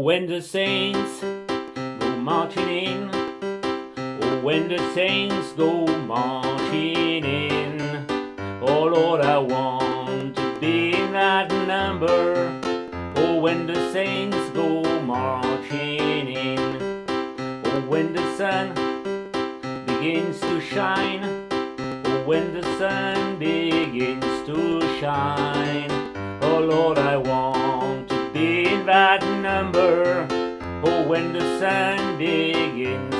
when the saints go marching in. Oh, when the saints go marching in. Oh Lord, I want to be in that number. Oh, when the saints go marching in. Oh, when the sun begins to shine. Oh, when the sun begins to shine. That number. Oh, when the sun begins.